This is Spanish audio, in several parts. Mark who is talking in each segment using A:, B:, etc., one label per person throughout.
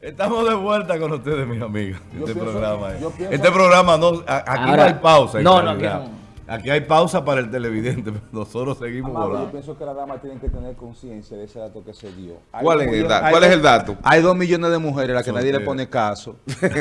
A: Estamos de vuelta con ustedes, mis amigos. Este
B: pienso-
A: programa. eh.
B: yo pienso-
A: Este programa no, aquí
C: Ahora-
A: no hay pausa.
C: no, no, aquí no.
A: Aquí hay pausa para el televidente, pero nosotros seguimos
B: Amado, yo
A: volando.
B: pienso que las damas tienen que tener conciencia de ese dato que se dio. Hay
D: ¿Cuál es el
B: millones-
D: dato?
B: hay
D: ¿Cuál es
B: dos-
D: el dato?
B: Hay dos millones de mujeres a las que nadie le pone caso.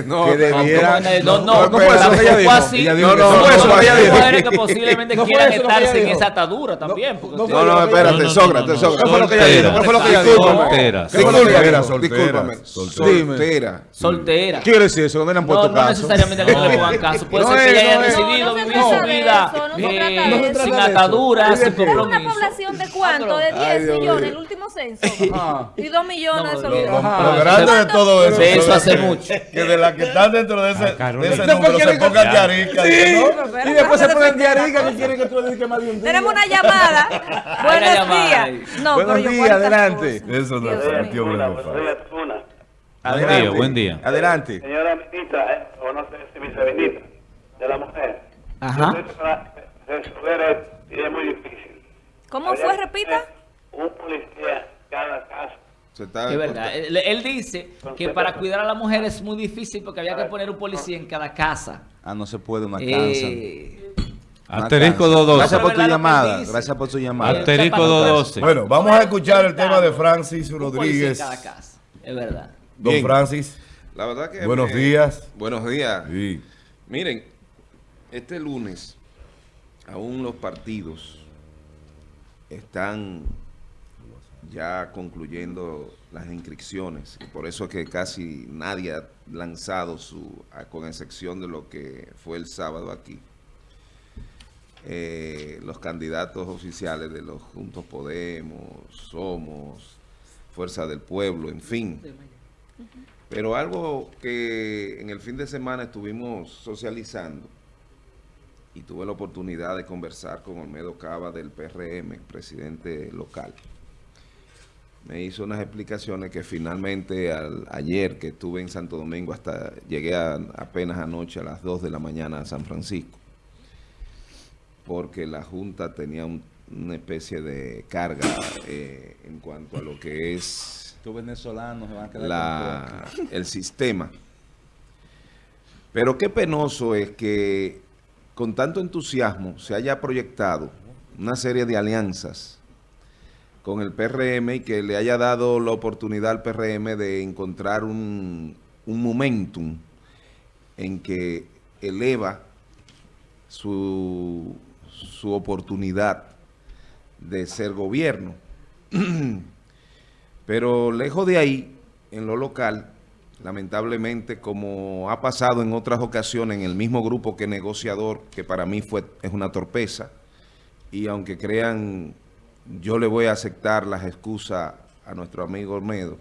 D: No,
B: que debieran...
C: No, no,
D: no,
C: no,
D: no fue eso que ella dijo.
C: así.
A: Ella dijo
C: No, no,
A: no
C: no,
A: fue eso
C: no,
A: que ella dijo.
C: mujeres que posiblemente
B: No fue
C: quieran
B: eso lo que ella
C: estarse en
B: dijo.
C: esa atadura también.
B: no
D: No, no, espérate,
E: no,
D: Sócrates,
E: no, no,
D: Sócrates.
B: ¿Qué fue lo que ella dijo? ¿Qué fue lo que ella dijo?
E: Solteras.
D: ¿Qué fue lo que ella
A: Soltera,
D: dijo?
A: soltera, soltera.
D: Soltera.
C: Soltera.
B: ¿Qué quiere decir eso? ¿Dónde le han
C: No,
B: puesto
C: no
B: caso?
C: necesariamente que no le pongan caso. Puede
B: No
C: ser que ella haya
B: no
C: decidido
F: No, no
C: vivir su vida
F: no se trata de
B: eso.
C: sin
B: No se trata de
C: atadura,
B: eso.
C: sin compromiso.
F: una población de cuánto, de 10
D: Ay, Dios
F: millones, el último censo.
B: Ah.
F: Y 2 millones
C: No,
F: de.
B: Ajá.
A: Lo grande de todo eso.
C: De eso hace
A: que-
C: mucho.
A: Que de las que están dentro de ese, de
B: Después
A: número se pongan ¿no?
B: Y después se ponen diarica que quieren que tú le dediques más de un día.
F: Tenemos una llamada. Buenos días. No,
B: Buenos días,
F: 40
B: adelante.
A: Eso no es
G: Zuna.
B: Adelante.
E: día, buen día.
B: Adelante.
G: Señora ministra, eh, o no sé si viceministra de la mujer.
C: Ajá.
G: Resolver es muy difícil.
F: ¿Cómo
G: Habría
F: fue? Repita.
G: Un policía cada caso.
D: Se está
C: Es verdad. Él, él dice que para cuidar a la mujer es muy difícil porque había que poner un policía en cada casa.
B: Ah, no se puede, una
C: Eh,
E: Asterisco
B: Gracias
E: 212.
B: por tu llamada. Gracias por tu llamada.
E: Asterisco 212.
A: Bueno, vamos a escuchar el tema de Francis
C: un policía en
A: Rodríguez.
C: cada casa. Es verdad.
A: Don
D: Bien.
A: Francis,
D: La verdad que
A: buenos
D: me-
A: días.
D: Buenos días.
A: Sí.
D: Miren, este lunes aún los partidos están ya concluyendo las inscripciones y por eso es que casi nadie ha lanzado su, con excepción de lo que fue el sábado aquí, eh, los candidatos oficiales de los Juntos Podemos, Somos, Fuerza del Pueblo, en fin. Pero algo que en el fin de semana estuvimos socializando y tuve la oportunidad de conversar con Olmedo Cava del PRM, presidente local. Me hizo unas explicaciones que finalmente al- ayer que estuve en Santo Domingo hasta llegué a- apenas anoche a las 2 de la mañana a San Francisco porque la Junta tenía un- una especie de carga eh, en cuanto a lo que es
B: venezolanos se van a quedar
D: la, el sistema. Pero qué penoso es que con tanto entusiasmo se haya proyectado una serie de alianzas con el PRM y que le haya dado la oportunidad al PRM de encontrar un, un momentum en que eleva su, su oportunidad de ser gobierno. Pero lejos de ahí, en lo local, lamentablemente, como ha pasado en otras ocasiones en el mismo grupo que negociador, que para mí fue, es una torpeza, y aunque crean, yo le voy a aceptar las excusas a nuestro amigo Olmedo,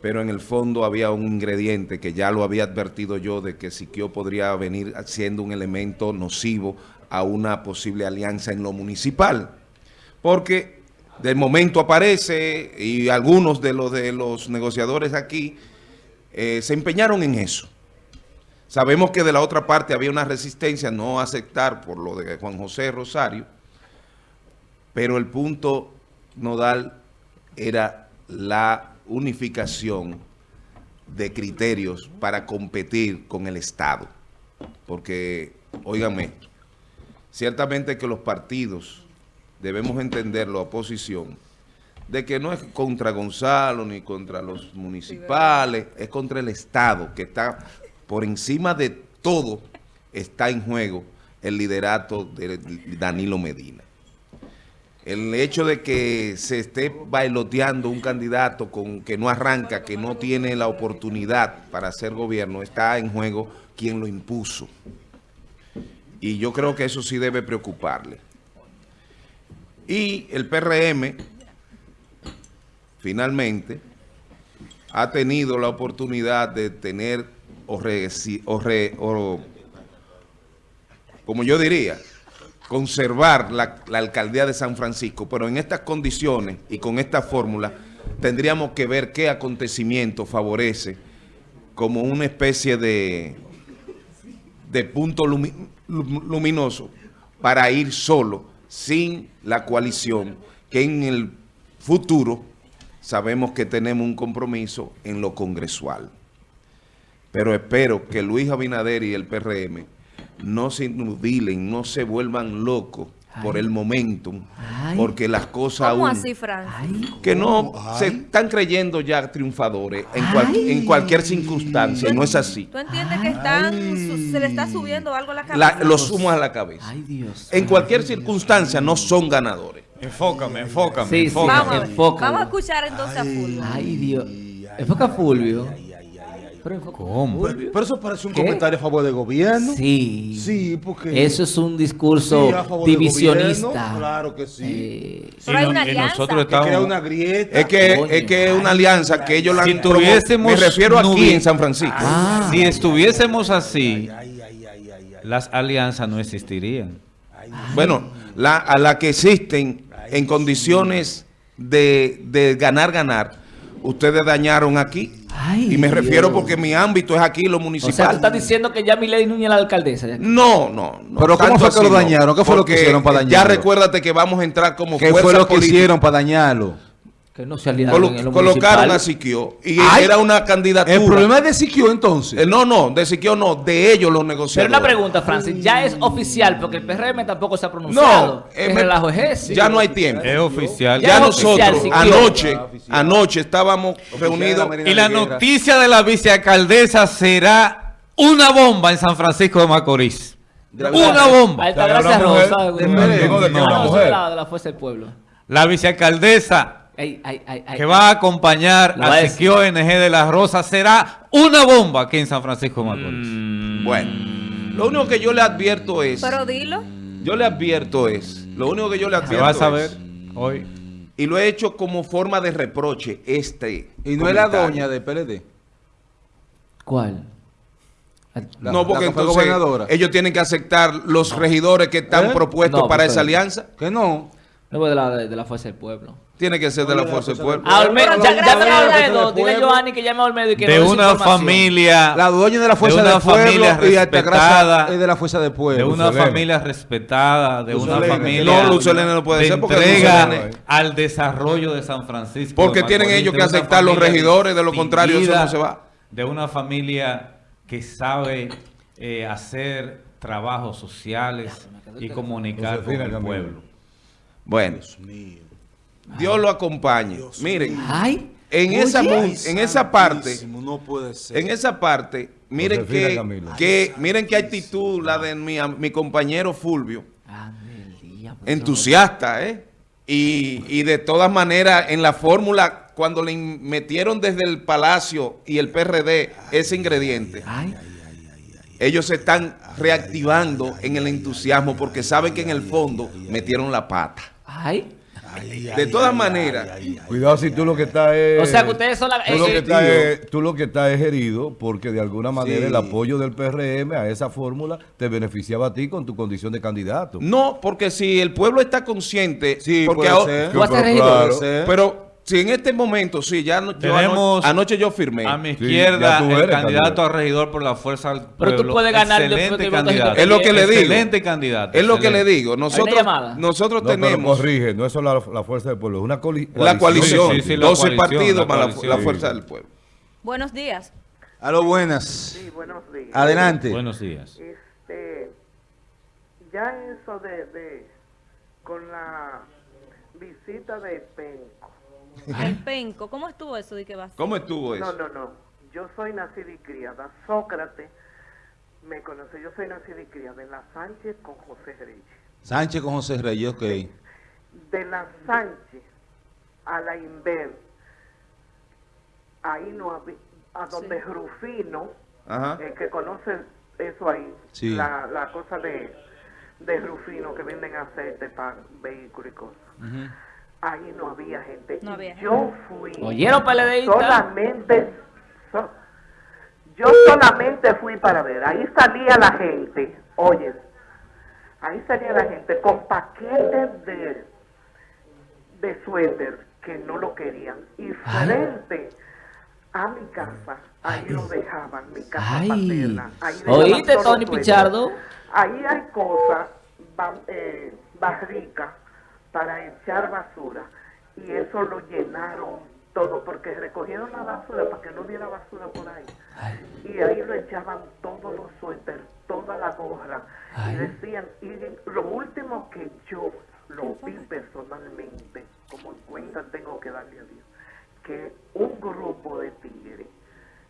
D: pero en el fondo había un ingrediente que ya lo había advertido yo de que Siquio podría venir siendo un elemento nocivo a una posible alianza en lo municipal. Porque de momento aparece y algunos de los, de los negociadores aquí eh, se empeñaron en eso. Sabemos que de la otra parte había una resistencia no aceptar por lo de Juan José Rosario, pero el punto nodal era la unificación de criterios para competir con el Estado. Porque, óigame, ciertamente que los partidos debemos entender la oposición de que no es contra Gonzalo ni contra los municipales, es contra el Estado que está por encima de todo, está en juego el liderato de Danilo Medina. El hecho de que se esté bailoteando un candidato con que no arranca, que no tiene la oportunidad para hacer gobierno, está en juego quien lo impuso. Y yo creo que eso sí debe preocuparle. Y el PRM, finalmente, ha tenido la oportunidad de tener, o, como yo diría, conservar la, alcaldía de San Francisco, pero en estas condiciones y con esta fórmula tendríamos que ver qué acontecimiento favorece como una especie de, de punto lumi- lum- luminoso para ir solo, sin la coalición, que en el futuro sabemos que tenemos un compromiso en lo congresual. Pero espero que Luis Abinader y el PRM no se nubilen, no se vuelvan locos por el momentum,
C: Ay.
D: porque las cosas
F: ¿Cómo
D: aún
F: así, Fran?
C: Ay,
D: que no se están creyendo ya triunfadores en, cual- en cualquier circunstancia, no es así.
F: ¿Tú entiendes que están, se le está subiendo algo a la cabeza?
D: La, lo sumo a la cabeza.
C: ay, Dios.
D: En cualquier circunstancia no son ganadores.
E: Enfócame, enfócame,
C: Sí, sí.
E: enfócame.
F: Vamos a ver.
C: Enfócalo.
F: Vamos a escuchar entonces a Fulvio.
C: Ay, Dios. Enfoca a Fulvio. Pero enfoca-
E: ¿Cómo?
H: Pero eso parece un
C: ¿Qué?
H: comentario a favor del gobierno.
C: Sí.
H: Sí, porque...
C: Eso es un discurso
H: Sí, a favor del
C: divisionista.
H: gobierno, Claro que sí.
C: Eh,
F: Pero hay una alianza.
E: nosotros estamos...
H: una grieta.
D: Es que,
C: Coño.
D: es que es una alianza que ellos la
E: Si tuviésemos
D: Me refiero aquí en San Francisco.
C: Ah.
E: Si estuviésemos así,
H: Ay, ay, ay, ay, ay.
E: las alianzas no existirían.
D: Bueno, la, a la que existen en condiciones de, de ganar, ganar, ustedes dañaron aquí.
C: Ay,
D: y me
C: Dios.
D: refiero porque mi ámbito es aquí, lo
C: o sea, tú
D: municipal.
C: estás diciendo que ya Milei Núñez es la alcaldesa. ya.
D: No, no, no.
H: Pero ¿cómo fue que lo dañaron? ¿Qué fue lo que hicieron para
D: Ya
H: dañarlo?
D: recuérdate que vamos a entrar como
H: ¿Qué
D: fuerza
H: fue lo que hicieron para dañarlo?
C: Que no se aliaron
D: Colo-
C: en lo
D: colocaron
C: municipal.
D: a Siquio y
H: Ay,
D: era una candidatura.
H: El problema es de Siquio entonces.
D: Eh, no, no, de Siquio no, de ellos los
C: Pero
D: negociadores.
C: una pregunta, Francis. Ya es oficial, porque el PRM tampoco se ha pronunciado.
D: No, eh,
C: ¿Qué
D: me-
C: relajo es ese?
D: ya no hay tiempo.
E: Es oficial.
C: Ya
D: Ya
C: es
D: nosotros
C: oficial,
D: anoche,
H: Oficial.
D: anoche estábamos reunidos.
E: Y la noticia de la vicealcaldesa será una bomba en San Francisco de Macorís.
H: De
E: Una
C: Ahí
E: bomba.
C: está,
A: Una
C: gracias Rosa.
A: de- de
C: de la, de la Fuerza del Pueblo.
E: La vicealcaldesa
C: Ay, ay, ay, ay.
E: que va a acompañar
C: a.
E: Siquio NG de la Rosa será una bomba aquí en San Francisco de Macorís.
C: Mm.
D: Bueno, lo único que yo le advierto es,
F: Pero dilo.
D: yo le advierto es, lo único que yo le
E: Se
D: advierto
E: va a saber
D: es,
E: hoy.
D: y lo he hecho como forma de reproche este.
H: Y no es la doña del PLD.
C: ¿Cuál?
H: La-
D: no, porque entonces
H: gobernadora.
D: ellos tienen que aceptar los regidores que están
H: ¿Eh?
D: propuestos
C: No,
D: para esa alianza.
H: Que no.
C: No, de la, de la Fuerza del Pueblo.
D: Tiene que ser de la fuerza del pueblo.
C: A Olmedo,
F: Pero
C: ya, gracias a Olmedo. Dile a. Giovanni que llame a Olmedo y que
E: De una familia.
H: La dueña de la fuerza
E: de una
H: del pueblo
E: familia
H: y
E: respetada,
H: es de la fuerza del
E: De
H: pueblo.
E: una
A: Lucelene.
E: familia respetada, de una familia
D: No, Luz Helene no puede
E: de
D: ser porque
E: entrega al desarrollo de San Francisco.
D: Porque
E: de
D: tienen ellos
E: de
D: que
E: una
D: aceptar los regidores, de lo contrario eso no se va.
E: De una familia que sabe eh, hacer trabajos sociales y comunicar con el pueblo.
D: Bueno, Dios lo acompañe. Miren,
C: Ay.
D: en esa, en esa parte,
H: No puede ser.
D: en esa parte, miren que, que- miren qué actitud la de mi, am- mi compañero Fulvio,
C: día, por
D: entusiasta, ¿eh? Y, y de todas maneras, en la fórmula, cuando le metieron desde el Palacio y el PRD ese ingrediente,
C: Ay.
D: ellos se están reactivando en el entusiasmo porque saben que en el fondo metieron la pata.
C: Ay.
D: De todas maneras,
A: Cuidado si tú lo que estás es...
C: O sea, que ustedes son la...
A: Tú lo, que estás es, tú lo que estás es herido porque de alguna manera
H: Sí.
A: el apoyo del PRM a esa fórmula te beneficiaba a ti con tu condición de candidato.
D: no, porque si el pueblo está consciente,
H: Sí,
D: porque
H: puede
D: ahora-
H: ser.
C: ¿Tú vas a ser
A: Pero
C: regidor?
A: claro.
D: pero si en este momento, sí, ya no, yo
E: Tenemos
D: anoche, anoche yo firmé.
E: A mi
A: Sí,
E: izquierda,
A: tú
E: el candidato
A: candidato.
E: a regidor por la fuerza del
C: Pero tú
E: pueblo.
C: puedes ganar
E: Excelente candidato.
D: Es lo que le digo.
E: Excelente candidato.
D: Es lo que le digo. Nosotros, nosotros
A: No, pero
D: tenemos
A: corrige, no es solo la, la fuerza del pueblo, es una coli-
D: la coalición,
E: Sí, sí, sí, la
D: 12
E: coalición,
D: partidos
E: la
D: para la,
E: coalición.
D: la fuerza del pueblo.
F: Buenos días.
H: A lo buenas.
G: Sí, buenos días.
H: Adelante.
E: Buenos días.
G: Este, ya eso de, de con la visita de Penco.
F: El penco. ¿Cómo estuvo eso de que vas?
D: ¿Cómo estuvo
G: No,
D: eso?
G: no, no. Yo soy nacida y criada. Sócrates me conoce. Yo soy nacida y criada en la Sánchez con José Reyes.
H: Sánchez con José Reyes, ok.
G: De la Sánchez a la Inver, ahí no había, a donde Rufino,
D: Ajá.
G: el que conoce eso ahí,
H: Sí.
G: la, la cosa de, de Rufino que venden aceite para vehículos y cosas. Ahí no había gente.
F: No
G: Y
F: había
G: Yo fui
C: ¿Oyeron,
G: solamente, so- yo solamente fui para ver. Ahí salía la gente, oye, ahí salía la gente con paquetes de, de suéter que no lo querían. Y frente a mi casa, ahí lo dejaban, mi casa
C: Ay.
G: paterna. Ahí
C: ¿Oíste, Tony. Pichardo?
G: Ahí hay cosas, eh, barricas para echar basura y eso lo llenaron todo, porque recogieron la basura para que no hubiera basura por ahí. Y ahí lo echaban todos los suéteres, toda la gorra. Y decían, y lo último que yo lo vi personalmente, como en cuenta tengo que darle a Dios, que un grupo de tigres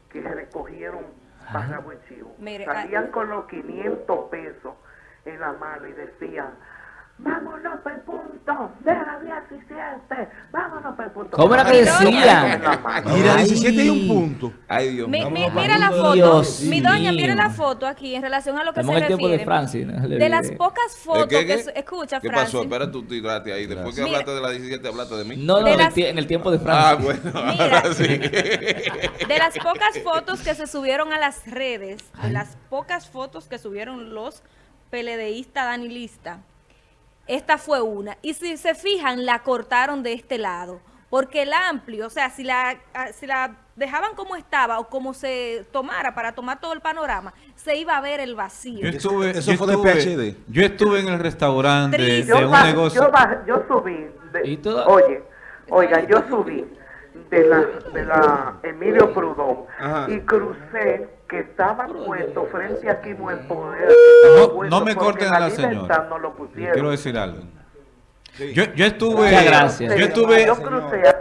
G: que recogieron para Buen Chivo,
F: Mire,
G: salían
F: ah,
G: con los 500 pesos en la mano y decían, vámonos por el punto de la 17, vámonos por el punto.
C: ¿Cómo era que
G: mano.
H: Mira,
C: Ay.
H: 17 hay un punto.
D: Ay, Dios mío.
F: mi- mira la foto,
C: Dios
F: mi doña, mira la foto aquí en relación a lo que
C: Estamos
F: se
C: en el tiempo de
F: refiere.
C: Francis, no
F: de las pocas fotos
D: ¿Qué,
F: que
D: qué?
F: su- escucha,
D: ¿Qué
F: Francis.
D: pasó? Espera, tú tiraste ahí. Después que
F: Mira.
D: hablaste de la 17, hablaste de mí.
C: No, no,
F: De
C: en el,
F: las-
C: en el tiempo de
D: Ah,
C: Francis.
D: bueno,
F: Mira.
D: ahora sí.
F: De las pocas fotos que se subieron a las redes, de las pocas fotos que subieron los peledeístas danilistas, esta fue una. Y si se fijan, la cortaron de este lado. Porque el amplio, o sea, si la, si la dejaban como estaba o como se tomara para tomar todo el panorama, se iba a ver el vacío.
E: Yo estuve,
H: eso
E: yo
H: fue de
E: estuve-
H: PhD.
E: Yo estuve en el restaurante de
G: yo,
E: un negocio.
G: yo, subí, de-
C: ¿Y todo?
G: oye, oigan, yo subí de la, de la Emilio Prudón
D: Ajá.
G: y crucé que estaba puesto frente a Quimo el Poder.
E: No, no me corten a la señora.
G: No lo
E: quiero decir algo. Yo, yo estuve,
C: gracias.
E: yo estuve,
G: Yo crucé a-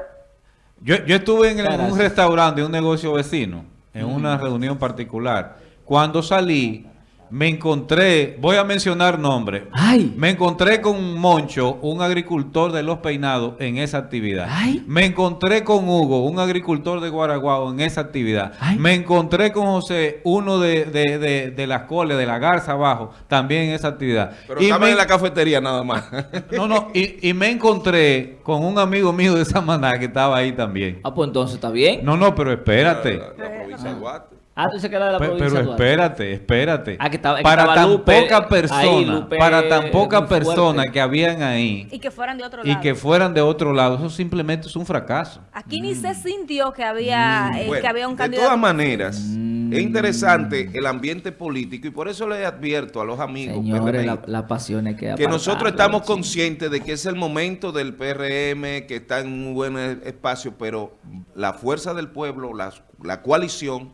E: yo, yo estuve en, el- en un restaurante de un negocio vecino, en una reunión particular. Cuando salí, me encontré, voy a mencionar nombre,
C: Ay.
E: me encontré con Moncho, un agricultor de Los Peinados, en esa actividad.
C: Ay.
E: Me encontré con Hugo, un agricultor de Guaraguao, en esa actividad.
C: Ay.
E: Me encontré con José, uno de, de, de, de las coles, de la Garza abajo, también en esa actividad.
D: Pero
E: Y
D: estaba
E: me-
D: en la cafetería nada más.
E: No, no, y, y me encontré con un amigo mío de Samaná que estaba ahí también.
C: Ah, pues entonces está bien.
E: No, no, pero espérate.
D: La, la provincia de Duarte.
C: Ah, tú se queda de la provincia.
E: Pero
C: Duarte.
E: espérate, espérate.
C: Ah, que estaba- que
E: para
C: estaba
E: tan
C: Lupe,
E: poca persona,
C: ahí, Lupe,
E: para tan poca
C: muy fuerte.
E: persona que habían ahí
F: Y que fueran de otro
E: y
F: lado.
E: que fueran de otro lado, eso simplemente es un fracaso.
F: Aquí ni se sintió que había, eh,
D: Bueno,
F: que había un
D: de
F: candidato.
D: todas maneras, es interesante el ambiente político y por eso le advierto a los amigos
C: Señores, la,
D: PRMistas,
C: la pasión hay que
D: que nosotros estamos conscientes de que es el momento del PRM, que está en un buen espacio, pero la fuerza del pueblo, la, la coalición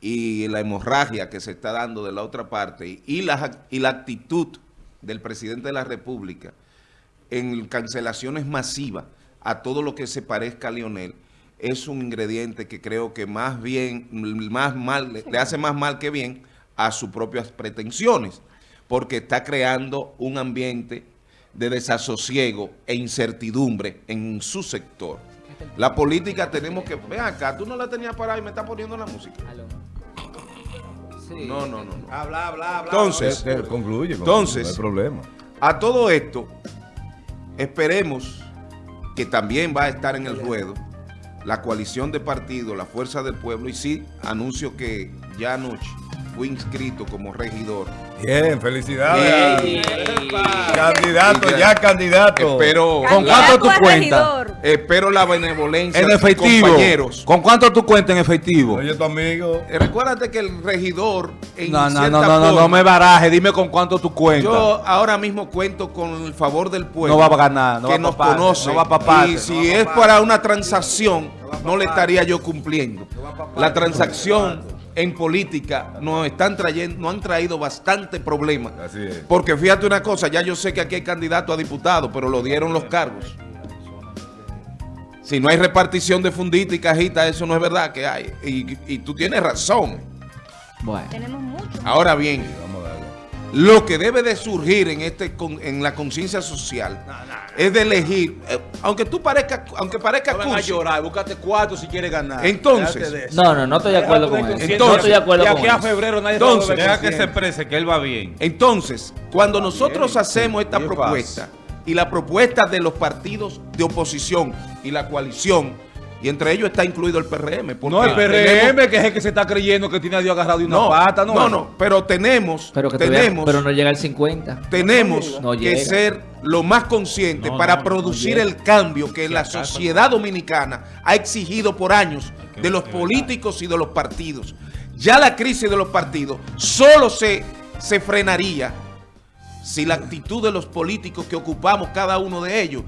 D: y la hemorragia que se está dando de la otra parte y la, y la actitud del presidente de la República en cancelaciones masivas a todo lo que se parezca a Lionel es un ingrediente que creo que más bien, más mal, le hace más mal que bien a sus propias pretensiones, porque está creando un ambiente de desasosiego e incertidumbre en su sector. La política tenemos que... Ven acá, tú no la tenías parada y me estás poniendo la música.
C: Sí.
D: No, no, no. no.
H: Habla, habla, habla.
D: Entonces,
A: concluye, concluye,
D: Entonces-
A: no hay problema.
D: A todo esto, esperemos que también va a estar en el ruedo la coalición de partidos, la Fuerza del Pueblo, y sí, anuncio que ya anoche fui inscrito como regidor.
A: Bien, felicidades.
C: Ey.
A: Candidato,
D: ya-
A: ya candidato.
D: Espero,
H: ¿Con cuánto tú
F: a
H: cuentas?
D: espero la benevolencia
H: En
D: de
H: efectivo.
D: compañeros.
H: ¿Con cuánto tú cuentas en efectivo?
A: Oye, tu amigo.
D: Eh, Recuérdate que el regidor, en
H: No, no, no, no, no,
D: forma,
H: no me baraje. Dime con cuánto tú cuentas.
D: Yo ahora mismo cuento con el favor del pueblo.
H: No va a ganar, no
D: que
H: va
D: nos conoce.
H: no va pa' parte,
D: y
H: no
D: si
H: va
D: es para una transacción, no le estaría yo cumpliendo. La transacción en política nos están trayendo, nos han traído bastante problemas.
A: Así es.
D: Porque fíjate una cosa, ya yo sé que aquí hay candidato a diputado, pero lo dieron los cargos. Si no hay repartición de fundita y cajita, eso no es verdad que hay. Y, y tú tienes razón.
C: Bueno.
F: Tenemos mucho.
D: Ahora bien. Lo que debe de surgir en este en la conciencia social es de elegir, eh, aunque tú parezca, aunque parezca
H: No vengas a llorar, búscate cuatro si quieres ganar.
D: Entonces.
C: No, no, no estoy de acuerdo con eso.
D: Entonces-
C: no estoy de acuerdo
H: de
C: con
H: aquí a febrero nadie
D: Entonces,
E: Deja que se exprese, que él va bien.
D: entonces, cuando nosotros hacemos esta
H: ¿Qué
D: propuesta y la propuesta de los partidos de oposición y la coalición, y entre ellos está incluido el PRM.
H: No, el
D: tenemos-
H: PRM, que es el que se está creyendo que tiene a Dios agarrado de una
D: no,
H: pata, ¿no?
D: no, no, pero tenemos,
C: Pero, que
D: tenemos,
C: pero no llega al 50.
D: tenemos
C: No
D: que ser lo más conscientes
E: No,
D: para producir el cambio que la sociedad dominicana ha exigido por años de los políticos y de los partidos. Ya la crisis de los partidos solo se, se frenaría si la actitud de los políticos que ocupamos cada uno de ellos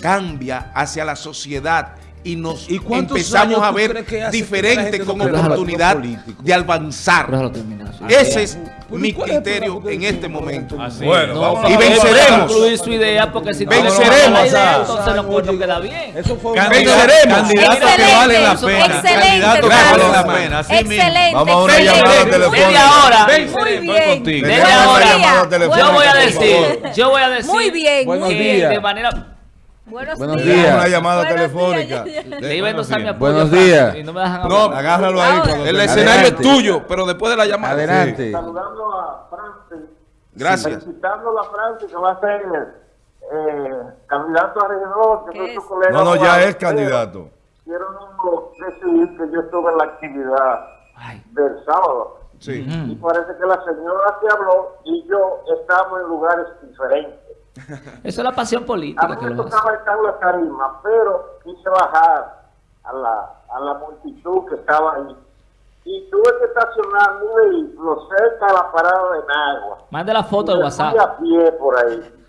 D: cambia hacia la sociedad y nos
H: ¿Y
D: empezamos a ver diferente
H: no
D: con oportunidad de avanzar.
C: Déjalo terminar, sí.
D: Ese es mi
H: ¿cuál es el
D: criterio en este momento.
E: Así.
A: Bueno,
C: No,
A: vamos
C: porque
D: Y venceremos.
C: concluir su idea porque si
D: Venceremos.
C: tenemos la idea,
H: Avanzar.
C: entonces no puedo queda bien.
H: Eso fue
E: Candidatos
D: Venceremos.
E: candidatos que
F: Excelente,
E: valen la pena.
F: excelente,
E: Candidatos que valen la pena. Así.
F: Excelente,
A: Vamos a una llamada
C: Desde
A: telefónica.
C: ahora,
F: Muy bien.
C: desde ahora, yo voy a decir, yo voy a decir
F: Muy bien,
C: que de manera
F: Buenos,
H: Buenos
F: días.
H: días.
A: Una llamada
F: Buenos
A: telefónica.
F: días.
C: le iba a endosar mi apoyo
H: Buenos días.
C: y no me dejan
D: No.
A: Agárralo ahí. Cuando
D: El escenario
A: Adelante.
D: es tuyo, pero después de la llamada.
H: Adelante.
I: Saludando a Francis,
D: Gracias.
I: felicitando a Francis que va a ser eh, candidato a regidor.
A: No, no, ya es candidato.
I: Quiero decir que yo estuve en la actividad
C: Ay.
I: del sábado
D: Sí.
I: y parece que la señora que habló y yo estábamos en lugares diferentes.
C: Eso es la pasión
I: A
C: política
I: mí
C: que
I: me tocaba estar en la tarima, pero quise bajar a la, a la multitud que estaba ahí. Y tuve que estacionar mi vehículo cerca de la parada de Nagua.
C: Mande la foto
I: Y me
C: WhatsApp.
I: fui a pie por ahí.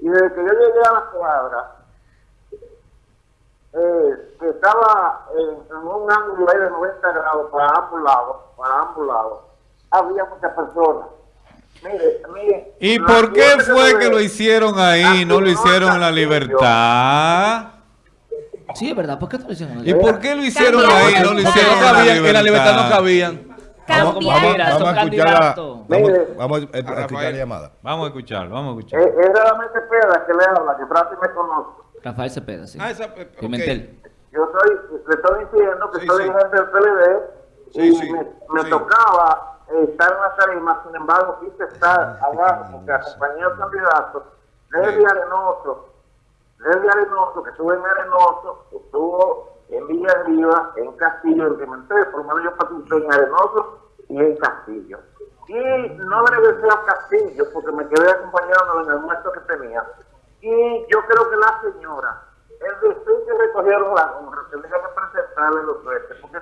I: Y desde que yo llegué a la cuadra, eh, que estaba en, en un ángulo ahí de 90 grados para ambos lados, para ambos lados, había muchas personas. Mire, mire.
E: ¿Y por qué fue que lo hicieron ahí y no lo hicieron en la libertad?
C: Sí, es verdad. ¿Por qué lo hicieron?
E: ¿Y por qué lo hicieron ahí no lo hicieron
H: No
E: en la
H: cabían, en la libertad no
E: libertad?
H: cabían.
A: Vamos, vamos, a escuchar la, vamos, a, a escuchar la llamada.
E: Vamos a escuchar, vamos a escuchar.
I: Eh, es realmente Pérez que le habla, que Francis me conoce.
C: Rafael Cepeda, sí.
D: Ah, esa, eh.
C: Pimentel.
I: Yo soy, le estoy diciendo que
D: Sí,
I: soy
D: sí.
I: dirigente del PLD
D: Sí,
I: y
D: sí,
I: me, me
D: sí.
I: tocaba eh, estar en la tarima, sin embargo quise estar abajo porque acompañé al candidato desde
D: Sí.
I: Arenoso, desde Arenoso, que estuvo en Arenoso, estuvo en Villa Arriba, en Castillo, en Pimentel, por lo menos yo participé en Arenoso y en Castillo. Y no regresé a Castillo porque me quedé acompañándolo en el almuerzo que tenía. Y yo creo que la señora, el deseo que recogieron la honra, que le iban a presentarle los jueces, porque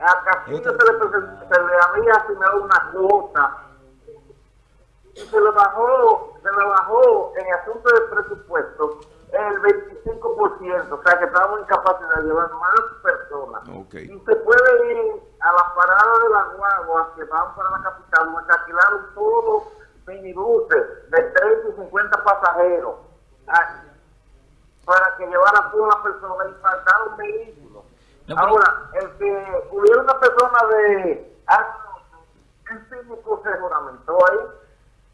I: a Castillo se le, presen- se le había asignado una cuota y se le bajó, se le bajó en asunto de presupuesto el 25%, o sea que estábamos en capacidad de llevar más personas. Y se puede ir a las paradas de las guaguas que van para la capital, se alquilaron todos minibuses de 30 y 50 pasajeros ah, para que llevaran todas las personas y faltaron vehículos.
C: No, pero-
I: Ahora, el que hubiera una persona de ah, el síndico se juramentó ahí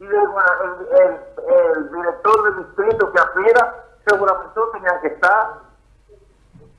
I: y el, el, el- el director del distrito que aspira se juramentó tenían que estar.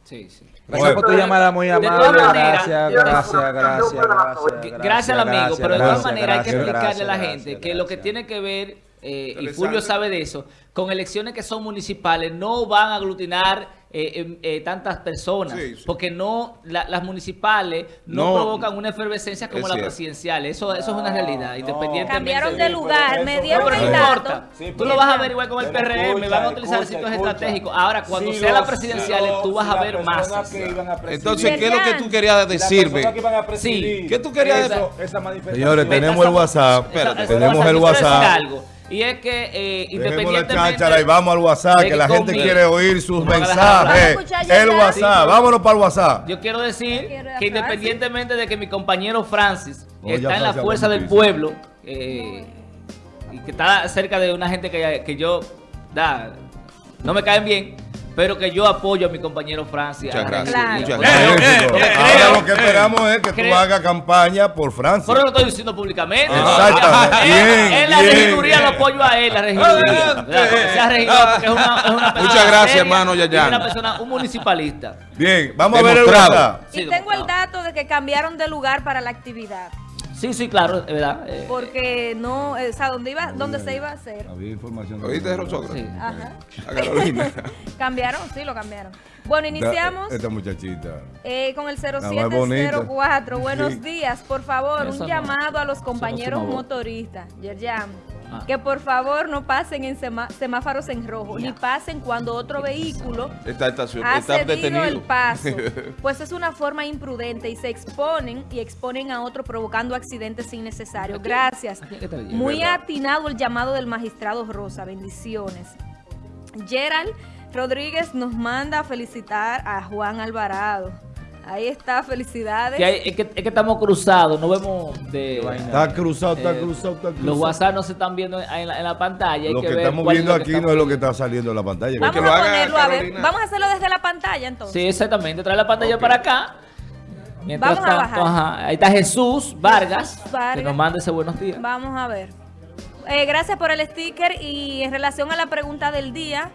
C: Sí, sí.
H: Gracias por tu llamada muy amable. Gracias, gracias, gracias, gracias.
C: Gracias al amigo, pero de todas maneras hay que
H: gracias,
C: explicarle a la
H: gracias,
C: gente que lo que tiene que ver, eh, y. Fulvio sabe de eso, con elecciones que son municipales no van a aglutinar eh, em, eh, tantas personas,
D: Sí, sí.
C: porque no la- las municipales no,
D: No,
C: provocan una efervescencia como
D: es cierto.
C: presidenciales. Eso, eso es una realidad, independientemente
F: Cambiaron
C: de
F: lugar, me
C: No,
F: dieron
C: pero no
F: el
C: importa.
F: dato.
B: Sí,
C: Tú lo vas a ver igual con el PRM,
B: escucha,
C: van a utilizar
B: escucha,
C: sitios
B: escucha.
C: estratégicos. Ahora, cuando
B: Si
C: sea las presidenciales,
B: si
C: tú vas a ver
B: personas
C: masas.
B: que iban a presidir-
D: Entonces, ¿qué es lo que tú querías
B: que
D: decirme?
C: Sí.
D: ¿Qué tú querías
B: eso,
D: decir?
A: Señores, tenemos el WhatsApp. Tenemos el WhatsApp.
C: Y es que eh,
A: Dejemos la
C: independientemente
A: cháchara y vamos al WhatsApp,
C: de
A: que
C: que
A: la gente quiere oír sus
C: No,
A: mensajes. El. WhatsApp, vámonos para el WhatsApp.
C: Yo quiero decir
F: quiero
C: que independientemente de que mi compañero Francis
A: No,
C: está en la fuerza del pueblo eh, y que está cerca de una gente que, que yo da, no me caen bien, pero que yo apoyo a mi compañero Francis.
D: Muchas gracias. Muchas
C: eh,
A: Ahora
C: creo-
A: lo que esperamos es que tú
C: creo-
A: hagas campaña por Francia.
C: Pero lo estoy diciendo públicamente.
A: Exactamente.
C: Él-
A: Bien,
C: él la
A: bien.
C: regiduría lo apoyo a él, la regiduría. Es una, es una persona
D: Muchas gracias,
C: seria
D: hermano Yayana.
C: una persona, un municipalista.
A: Bien, vamos a ver el
F: Y tengo el dato de que cambiaron de lugar para la actividad.
C: Sí, sí, claro, es verdad. eh,
F: Porque no, eh, o sea, donde iba, donde se iba a hacer.
A: Había información.
D: ¿Oíste, Rosogra?
C: sí.
F: Ajá.
D: A Carolina.
F: Cambiaron, sí, lo cambiaron. Bueno, iniciamos
A: Esta muchachita.
F: eh, con el
A: más bonita.
F: 0704. Buenos
A: Sí.
F: días, por favor,
C: Eso
F: un
C: no.
F: llamado a los compañeros
C: no
F: motoristas, Yerjam,
C: Ah.
F: que por favor no pasen en semáforos en rojo, ni pasen cuando otro vehículo
D: Está,
F: ha
D: está
F: cedido
D: detenido.
F: el paso, pues es una forma imprudente y se exponen y exponen a otro provocando accidentes innecesarios. Gracias. Muy atinado el llamado del magistrado Rosa. Bendiciones. Gerald Rodríguez nos manda a felicitar a Juan Alvarado. Ahí está, felicidades.
C: Que hay- es, que, es que estamos cruzados, no vemos de...
A: Está cruzado, está
C: eh,
A: cruzado, está cruzado.
C: Los WhatsApp no se están viendo en la, en la pantalla. hay
A: Lo que
C: ver
A: estamos
C: es
A: viendo aquí no es lo que está saliendo en la pantalla.
F: Vamos
D: que lo
F: a
D: haga
F: ponerlo a ver. Vamos a hacerlo desde la pantalla entonces.
C: Sí, exactamente. Trae la pantalla para acá. Mientras
F: Vamos a bajar.
C: ajá, ahí está Jesús Vargas,
F: Jesús Vargas.
C: que nos manda ese buenos días.
F: Vamos a ver. Eh, gracias por el sticker y en relación a la pregunta del día,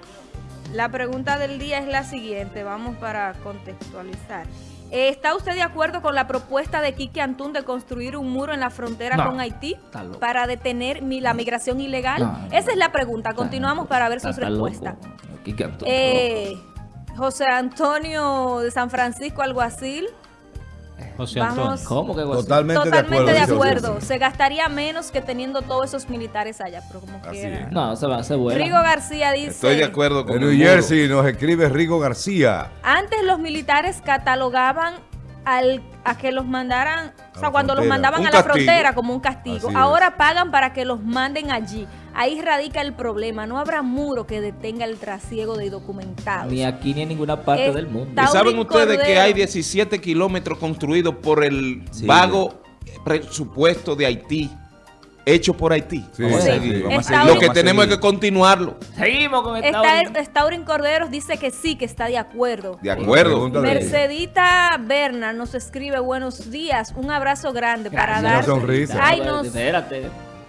F: la pregunta del día es la siguiente, vamos para contextualizar. ¿Está usted de acuerdo con la propuesta de Quique Antún de construir un muro en la frontera
C: No,
F: con Haití para detener la migración ilegal?
C: No, no,
F: Esa es la pregunta, continuamos para ver sus respuestas. Eh, José Antonio de San Francisco, alguacil.
E: José
F: Vamos.
E: Antonio.
C: ¿Cómo que?
A: Totalmente, de acuerdo.
F: Totalmente de acuerdo. Se gastaría menos que teniendo todos esos militares allá, pero como
A: Así
F: quiera.
A: es.
C: No, se va, se vuela.
F: Rigo García dice,
D: Estoy de acuerdo con
A: De New. Jersey nos escribe Rigo García.
F: antes los militares catalogaban al, a que los mandaran, o sea, cuando los mandaban
D: Un
F: a la
D: castigo.
F: frontera como un castigo,
A: Así es.
F: ahora pagan para que los manden allí. Ahí radica el problema, no habrá muro que detenga el trasiego de indocumentados.
C: Ni aquí ni en ninguna parte
F: Es-
C: del mundo.
D: ¿Y saben ustedes que hay 17 kilómetros construidos por el
H: Sí.
D: vago presupuesto de Haití, hecho por Haití?
A: Sí,
D: vamos a
A: sí.
D: seguir. Lo que tenemos es que continuarlo.
C: Seguimos con esta
F: Está, Staurin Corderos dice que sí, que está de acuerdo.
D: De acuerdo.
F: Mercedita Berna nos escribe buenos días, un abrazo grande para dar.
A: Una sonrisa.
F: Ay, nos,
C: Espérate.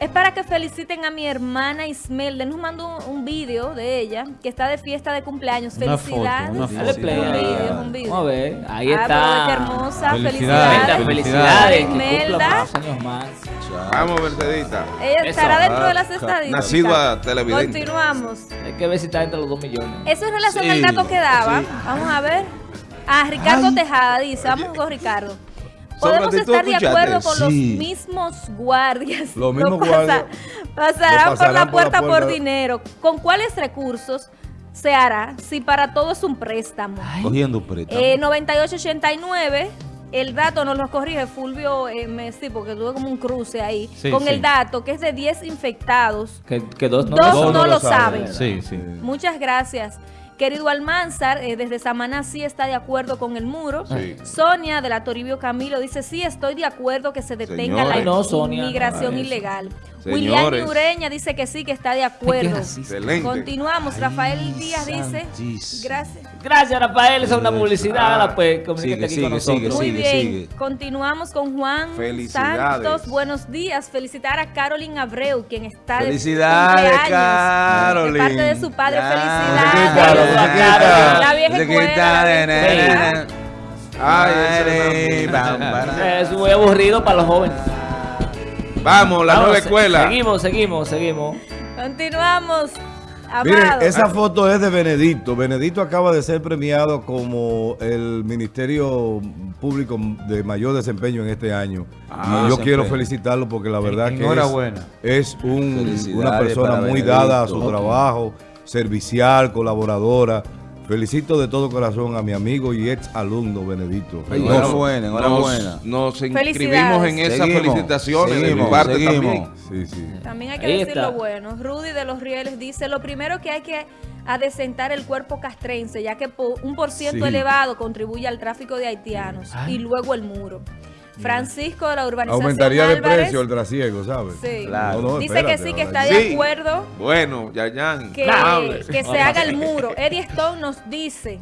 F: Es para que feliciten a mi hermana Ismelda. Nos mandó un, un video de ella que está de fiesta de cumpleaños.
E: Una
F: Felicidades.
E: foto, una foto.
F: Un
C: play.
F: video, es un video.
C: Vamos a ver. Ahí
F: Ah,
C: está.
F: qué hermosa.
E: Felicidades.
C: Felicidades.
F: Felicidades.
C: Que más años más.
D: Vamos, Mercedita.
F: Ella
C: Eso.
F: estará dentro de las
H: Ah,
F: estadísticas.
D: nacido a televidente.
F: Continuamos.
C: Hay que ver si está entre los dos millones.
F: Eso en relación
H: Sí,
F: al dato que daba.
H: sí.
F: Vamos a ver. Ah, Ricardo Tejada dice, vamos con Ricardo. Podemos
D: Sócrates, ¿tú
F: estar de acuerdo con los mismos guardias.
A: Los mismos
F: No pasa-
A: guardias
F: Pasarán,
A: lo
F: por la
A: pasarán por la
F: puerta por, dinero. ¿Con cuáles recursos se hará si para todo es un préstamo?
H: Cogiendo préstamo.
F: Eh, 9889, el dato nos lo corrige Fulvio eh, Messi, porque tuve como un cruce ahí,
E: Sí,
F: con
E: sí.
F: el dato que es de 10 infectados.
C: Que, que dos no
F: Dos
C: lo
F: no, lo saben.
E: Sí, sí.
F: Muchas gracias. Querido Almanzar, eh, desde Samaná sí está de acuerdo con el muro.
D: Sí.
F: Sonia de la Toribio Camilo dice, sí, estoy de acuerdo que se detenga
D: Señores.
F: la
C: No, Sonia,
F: inmigración
C: no,
F: ilegal. William Ureña dice que sí, que está de acuerdo.
D: Excelente.
F: Continuamos. Rafael Díaz dice,
H: santísimo.
F: gracias.
C: Gracias, Rafael. Esa es una publicidad.
D: Ah,
C: pues.
H: Sigue,
C: aquí con
H: sigue, sigue,
C: nosotros.
F: Muy
H: sigue,
F: bien,
H: sigue.
F: continuamos con Juan
D: Felicidades.
F: Santos. Buenos días. Felicitar a Carolyn Abreu, quien está de
H: Felicidades,
F: cumpleaños,
H: Carolyn.
F: De parte de su padre. Felicidades. La vieja escuela.
D: Ay.
C: Es muy aburrido para los jóvenes.
D: Vamos, la
C: Vamos,
D: nueva escuela.
C: Seguimos, seguimos, seguimos.
F: Continuamos.
A: Miren,
F: Amado.
A: esa foto es de Benedicto. Benedicto acaba de ser premiado como el Ministerio Público de mayor desempeño en este año.
H: Ah,
A: y yo quiero felicitarlo porque la verdad que es, un- una persona muy
H: Benedicto.
A: dada a su trabajo, servicial, colaboradora. Felicito de todo corazón a mi amigo y ex alumno Reynoso.
H: enhorabuena, enhorabuena.
D: Nos, nos inscribimos en esas
H: Seguimos,
D: felicitaciones de mi
H: seguimos,
D: parte
H: seguimos.
D: también.
A: Sí, sí.
F: También hay que
C: Ahí
F: decir
C: está.
F: lo bueno. Rudy de los Rieles dice, lo primero que hay que adecentar el cuerpo castrense, ya que un por ciento
A: Sí.
F: elevado contribuye al tráfico de haitianos. Y luego el muro. Francisco de la urbanización
A: Aumentaría de
F: Álvarez,
A: precio el trasiego, ¿sabes?
F: Sí.
H: Claro.
A: No, no,
F: Dice
A: espérate,
F: que sí, que está de
D: Sí.
F: acuerdo
D: Bueno, Yayan.
F: que, que se haga el muro. Eddie Stone nos dice,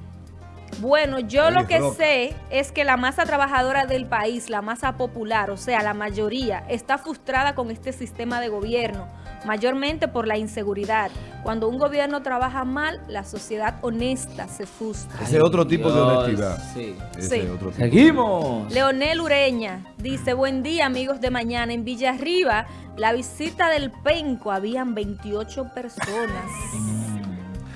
F: bueno, yo
A: Eddie
F: lo que
A: Rock.
F: sé es que la masa trabajadora del país, la masa popular, o sea, la mayoría, está frustrada con este sistema de gobierno, mayormente por la inseguridad. Cuando un gobierno trabaja mal, la sociedad honesta se frustra.
A: Ese es otro tipo de honestidad.
C: Sí.
A: Ese
F: Sí.
A: es otro tipo.
C: Seguimos.
F: Leonel Ureña dice, buen día amigos de mañana. En Villarriba, la visita del Penco, habían 28 personas.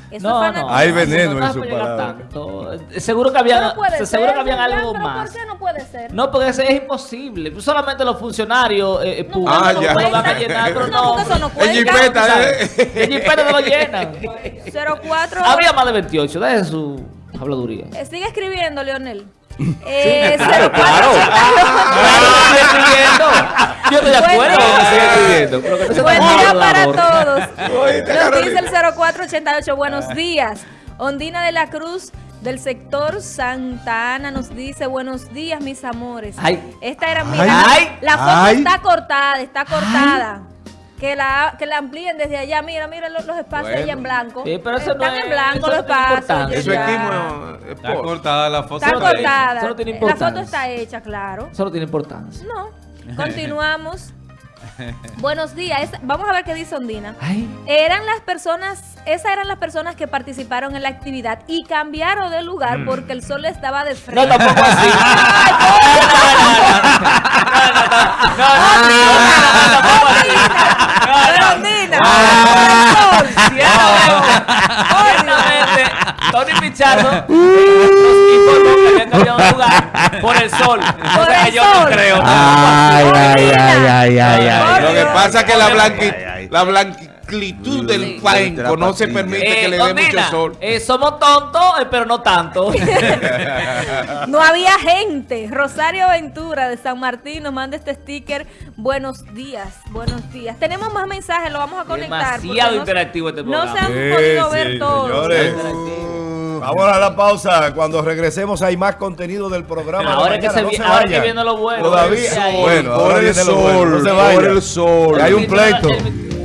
F: Eso
C: No, no.
A: Hay veneno
C: no
A: en su palabra.
C: tanto. Eh, Seguro que había,
F: No puede
C: seguro
F: ser,
C: que habían algo
F: pero
C: más.
F: ¿Por qué no puede ser?
C: No, porque eso es imposible. Solamente los funcionarios eh, eh,
F: No,
C: públicos
D: Ah,
C: no
D: ya.
C: lo van a llenar, pero
F: No,
C: no.
F: eso no
D: El
F: cuenta.
D: jipeta, ¿eh?
C: El jipeta no lo llenan.
F: 04.
C: Había más de 28, deje su habladuría.
F: Eh, Sigue escribiendo, Leonel. Eh,
C: Claro,
F: 04.
C: claro. Claro, escribiendo. Yo estoy de acuerdo
F: Bueno.
C: con que. Pero que no se
F: Buen día para todos. Nos dice el 0488. Buenos días. Ondina de la Cruz del sector Santa Ana nos dice buenos días mis amores.
C: Ay.
F: Esta era mira,
C: Ay.
F: la foto
A: Ay.
F: está cortada, está cortada. Que la, que la amplíen desde allá. Mira, mira los, los espacios ahí en blanco.
C: Sí, pero eso no
F: Están
C: es-
F: en blanco
C: eso
F: los
C: no
F: espacios.
C: importancia.
D: Eso es
F: ya.
D: quimo, es
E: Está cortada la foto.
F: Está
C: Eso no tiene-
F: cortada.
C: eso no tiene
F: la foto
C: importancia.
F: está hecha, claro.
C: Eso no tiene importancia.
F: No. Continuamos. Buenos días. Es- vamos a ver qué dice Ondina.
C: Ay.
F: Eran las personas, esas eran las personas que participaron en la actividad y cambiaron de lugar porque el sol estaba de frente.
C: No, tampoco así.
F: Pero Ondina,
C: Ah.
F: por el sol.
C: Ciertamente, Tony Pichardo nos informó que había cambiado de lugar por el sol.
F: Por el
C: yo
F: sol.
C: no creo.
H: Ay, ay, ay, ay, ay, ay.
D: Lo que pasa es que la, blanqui- blanquitud del cuenco no se permite que le dé mucho sol.
C: eh, somos tontos, eh, pero no tanto.
F: No había gente. Rosario Ventura de San Martín nos manda este sticker. Buenos días, buenos días. Tenemos más mensajes, lo vamos a conectar. porque
C: Demasiado
F: no-
C: interactivo este
F: No
C: programa.
F: se han
A: Sí,
F: podido
A: sí,
F: ver todos.
A: Vamos a la pausa. Cuando regresemos hay más contenido del programa. de
C: Ahora es que se
A: No se
C: ahora que viene lo bueno.
A: Todavía.
C: Por el sol,
A: Bueno,
D: por
A: ahora
D: el
A: viene lo bueno. No
D: sol,
A: se
D: por el sol.
A: Hay un pleito.
C: El-